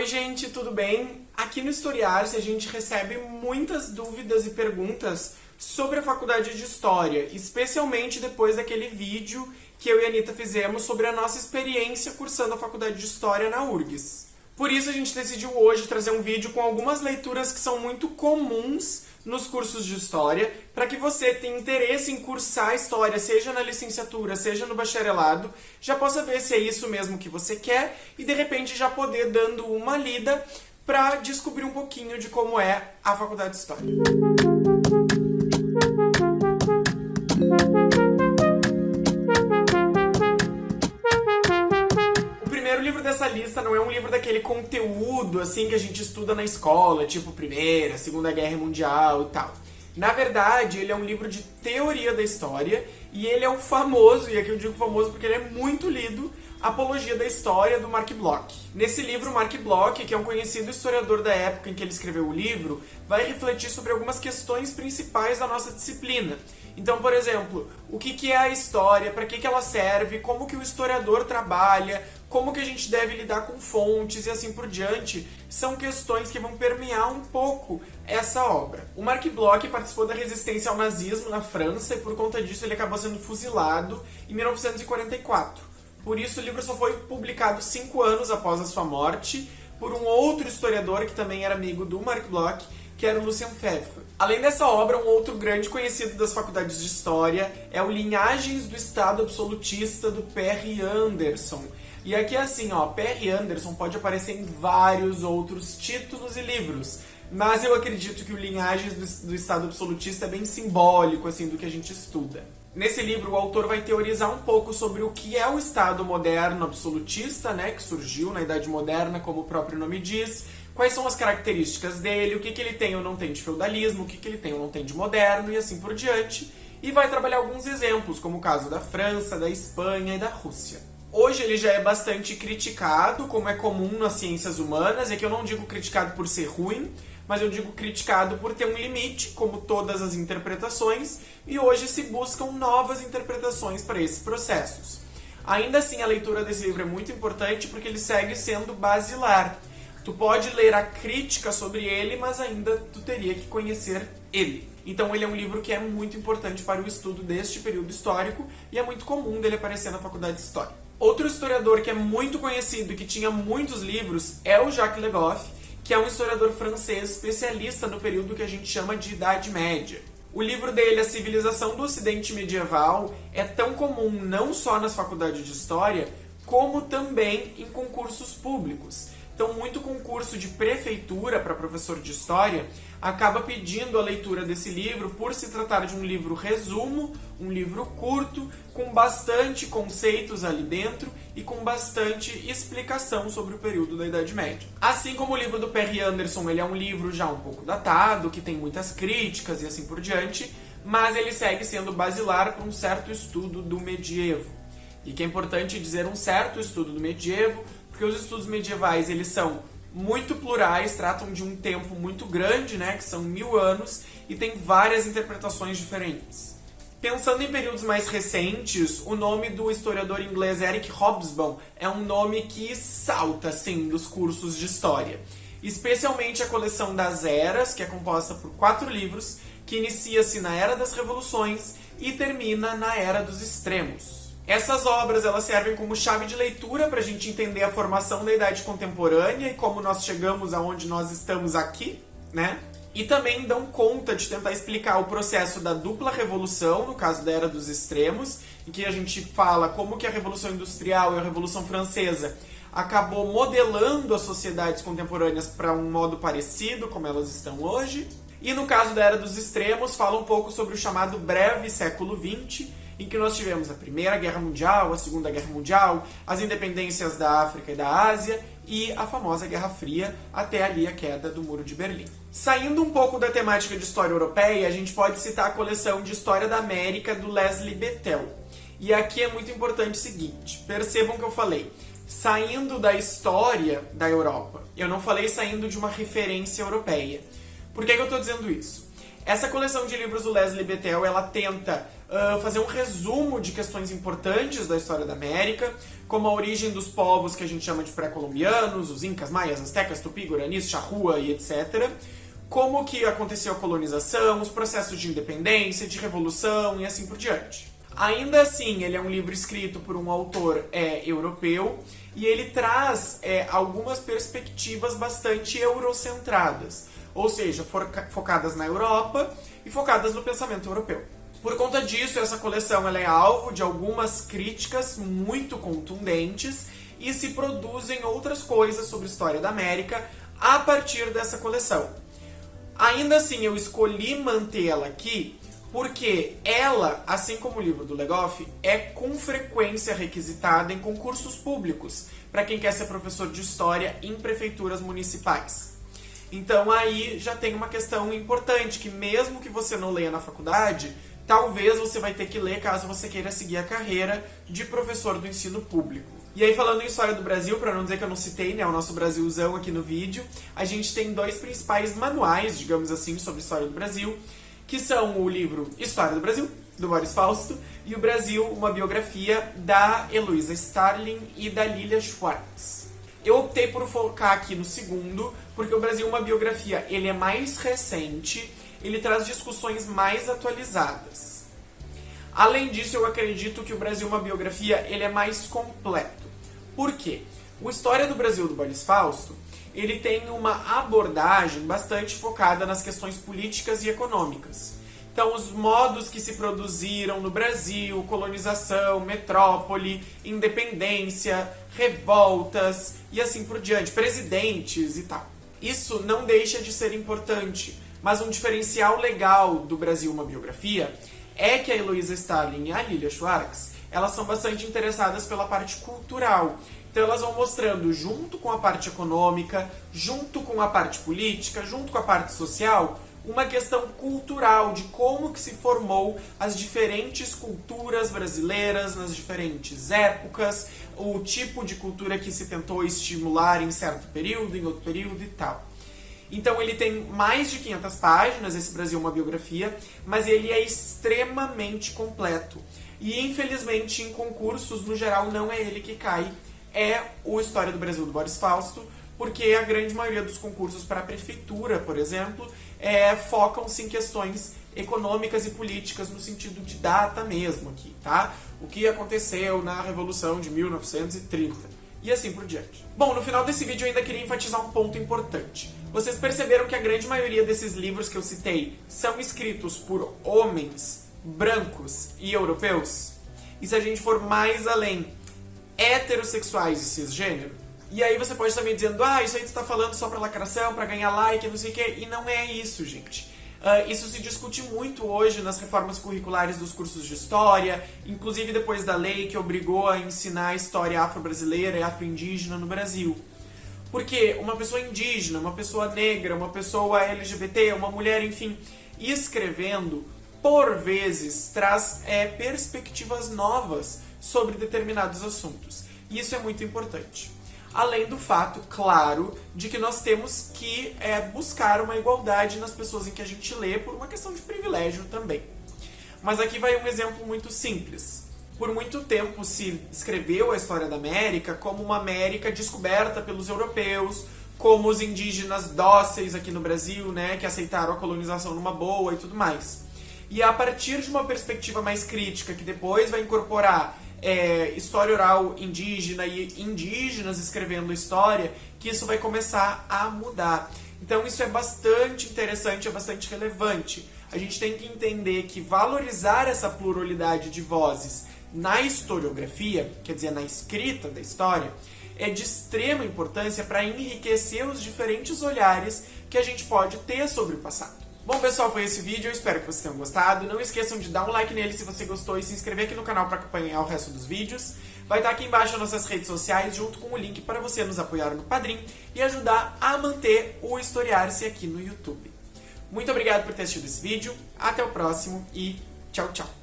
Oi gente, tudo bem? Aqui no Historiar-se a gente recebe muitas dúvidas e perguntas sobre a faculdade de História, especialmente depois daquele vídeo que eu e a Anitta fizemos sobre a nossa experiência cursando a faculdade de História na URGS. Por isso a gente decidiu hoje trazer um vídeo com algumas leituras que são muito comuns nos cursos de História, para que você tenha interesse em cursar História, seja na licenciatura, seja no bacharelado, já possa ver se é isso mesmo que você quer e de repente já poder dando uma lida para descobrir um pouquinho de como é a Faculdade de História. Daquele conteúdo assim que a gente estuda na escola, tipo Primeira, Segunda Guerra Mundial e tal. Na verdade, ele é um livro de teoria da história e ele é o famoso, e aqui eu digo famoso porque ele é muito lido, Apologia da História, do Mark Bloch. Nesse livro, Mark Bloch, que é um conhecido historiador da época em que ele escreveu o livro, vai refletir sobre algumas questões principais da nossa disciplina. Então, por exemplo, o que é a história, para que ela serve, como que o historiador trabalha, como que a gente deve lidar com fontes e assim por diante, são questões que vão permear um pouco essa obra. O Mark Bloch participou da resistência ao nazismo na França e por conta disso ele acabou sendo fuzilado em 1944. Por isso o livro só foi publicado cinco anos após a sua morte por um outro historiador que também era amigo do Mark Bloch, que era o Lucien Febvre. Além dessa obra, um outro grande conhecido das faculdades de História é o Linhagens do Estado Absolutista, do Perry Anderson, e aqui é assim, ó, Perry Anderson pode aparecer em vários outros títulos e livros, mas eu acredito que o Linhagens do, do Estado Absolutista é bem simbólico, assim, do que a gente estuda. Nesse livro, o autor vai teorizar um pouco sobre o que é o Estado moderno absolutista, né, que surgiu na Idade Moderna, como o próprio nome diz, quais são as características dele, o que, que ele tem ou não tem de feudalismo, o que, que ele tem ou não tem de moderno, e assim por diante, e vai trabalhar alguns exemplos, como o caso da França, da Espanha e da Rússia. Hoje ele já é bastante criticado, como é comum nas ciências humanas, e aqui eu não digo criticado por ser ruim, mas eu digo criticado por ter um limite, como todas as interpretações, e hoje se buscam novas interpretações para esses processos. Ainda assim, a leitura desse livro é muito importante porque ele segue sendo basilar. Tu pode ler a crítica sobre ele, mas ainda tu teria que conhecer ele. Então ele é um livro que é muito importante para o estudo deste período histórico e é muito comum dele aparecer na faculdade de História. Outro historiador que é muito conhecido e que tinha muitos livros é o Jacques Le Goff, que é um historiador francês especialista no período que a gente chama de Idade Média. O livro dele, A Civilização do Ocidente Medieval, é tão comum não só nas faculdades de História, como também em concursos públicos. Então, muito concurso de prefeitura para professor de história acaba pedindo a leitura desse livro por se tratar de um livro resumo, um livro curto, com bastante conceitos ali dentro e com bastante explicação sobre o período da Idade Média. Assim como o livro do Perry Anderson, ele é um livro já um pouco datado, que tem muitas críticas e assim por diante, mas ele segue sendo basilar para um certo estudo do medievo. E que é importante dizer um certo estudo do medievo, porque os estudos medievais eles são muito plurais, tratam de um tempo muito grande, né, que são mil anos, e tem várias interpretações diferentes. Pensando em períodos mais recentes, o nome do historiador inglês Eric Hobsbawm é um nome que salta, assim, dos cursos de história. Especialmente a coleção das Eras, que é composta por quatro livros, que inicia-se na Era das Revoluções e termina na Era dos Extremos. Essas obras elas servem como chave de leitura para a gente entender a formação da idade contemporânea e como nós chegamos aonde nós estamos aqui, né? E também dão conta de tentar explicar o processo da dupla revolução, no caso da Era dos Extremos, em que a gente fala como que a Revolução Industrial e a Revolução Francesa acabou modelando as sociedades contemporâneas para um modo parecido como elas estão hoje. E no caso da Era dos Extremos, fala um pouco sobre o chamado breve século XX, em que nós tivemos a Primeira Guerra Mundial, a Segunda Guerra Mundial, as independências da África e da Ásia e a famosa Guerra Fria, até ali a queda do Muro de Berlim. Saindo um pouco da temática de história europeia, a gente pode citar a coleção de História da América do Leslie Bethel. E aqui é muito importante o seguinte, percebam que eu falei, saindo da história da Europa. Eu não falei saindo de uma referência europeia. Por que, que eu estou dizendo isso? Essa coleção de livros do Leslie Bethel, ela tenta fazer um resumo de questões importantes da história da América, como a origem dos povos que a gente chama de pré-colombianos, os incas, maias, astecas, tupi, guaranis, charrua e etc., como que aconteceu a colonização, os processos de independência, de revolução e assim por diante. Ainda assim, ele é um livro escrito por um autor é, europeu e ele traz é, algumas perspectivas bastante eurocentradas, ou seja, focadas na Europa e focadas no pensamento europeu. Por conta disso, essa coleção é alvo de algumas críticas muito contundentes e se produzem outras coisas sobre a história da América a partir dessa coleção. Ainda assim, eu escolhi mantê-la aqui porque ela, assim como o livro do Legoff, é com frequência requisitada em concursos públicos para quem quer ser professor de história em prefeituras municipais. Então aí já tem uma questão importante, que mesmo que você não leia na faculdade, talvez você vai ter que ler caso você queira seguir a carreira de professor do ensino público. E aí falando em história do Brasil, para não dizer que eu não citei, né, o nosso Brasilzão aqui no vídeo, a gente tem dois principais manuais, digamos assim, sobre história do Brasil, que são o livro História do Brasil, do Boris Fausto, e o Brasil, uma biografia da Heloísa Starling e da Lilia Schwartz. Eu optei por focar aqui no segundo, porque o Brasil, uma biografia, ele é mais recente, ele traz discussões mais atualizadas. Além disso, eu acredito que o Brasil, uma biografia, ele é mais completo. Por quê? O História do Brasil do Boris Fausto, ele tem uma abordagem bastante focada nas questões políticas e econômicas. Então, os modos que se produziram no Brasil, colonização, metrópole, independência, revoltas e assim por diante, presidentes e tal. Isso não deixa de ser importante, mas um diferencial legal do Brasil uma biografia é que a Heloísa Stalin e a Lilia Schwartz, elas são bastante interessadas pela parte cultural. Então elas vão mostrando junto com a parte econômica, junto com a parte política, junto com a parte social, uma questão cultural de como que se formou as diferentes culturas brasileiras nas diferentes épocas, o tipo de cultura que se tentou estimular em certo período, em outro período e tal. Então ele tem mais de 500 páginas, esse Brasil é uma biografia, mas ele é extremamente completo. E infelizmente em concursos, no geral, não é ele que cai, é o História do Brasil do Boris Fausto, porque a grande maioria dos concursos para a prefeitura, por exemplo, é, focam-se em questões econômicas e políticas no sentido de data mesmo aqui, tá? O que aconteceu na Revolução de 1930 e assim por diante. Bom, no final desse vídeo eu ainda queria enfatizar um ponto importante. Vocês perceberam que a grande maioria desses livros que eu citei são escritos por homens brancos e europeus? E se a gente for mais além, heterossexuais e cisgênero? E aí você pode estar me dizendo, ah, isso aí tu tá falando só pra lacração, pra ganhar like, não sei o quê. E não é isso, gente. Uh, isso se discute muito hoje nas reformas curriculares dos cursos de história, inclusive depois da lei que obrigou a ensinar a história afro-brasileira e afro-indígena no Brasil. Porque uma pessoa indígena, uma pessoa negra, uma pessoa LGBT, uma mulher, enfim, escrevendo, por vezes, traz é, perspectivas novas sobre determinados assuntos. E isso é muito importante. Além do fato, claro, de que nós temos que é, buscar uma igualdade nas pessoas em que a gente lê por uma questão de privilégio também. Mas aqui vai um exemplo muito simples. Por muito tempo se escreveu a história da América como uma América descoberta pelos europeus, como os indígenas dóceis aqui no Brasil, né, que aceitaram a colonização numa boa e tudo mais. E a partir de uma perspectiva mais crítica, que depois vai incorporar é, história oral indígena e indígenas escrevendo história, que isso vai começar a mudar. Então isso é bastante interessante, é bastante relevante. A gente tem que entender que valorizar essa pluralidade de vozes na historiografia, quer dizer, na escrita da história, é de extrema importância para enriquecer os diferentes olhares que a gente pode ter sobre o passado. Bom, pessoal, foi esse vídeo. Eu espero que vocês tenham gostado. Não esqueçam de dar um like nele se você gostou e se inscrever aqui no canal para acompanhar o resto dos vídeos. Vai estar aqui embaixo as nossas redes sociais, junto com o link para você nos apoiar no Padrim e ajudar a manter o Historiar-se aqui no YouTube. Muito obrigado por ter assistido esse vídeo. Até o próximo e tchau, tchau.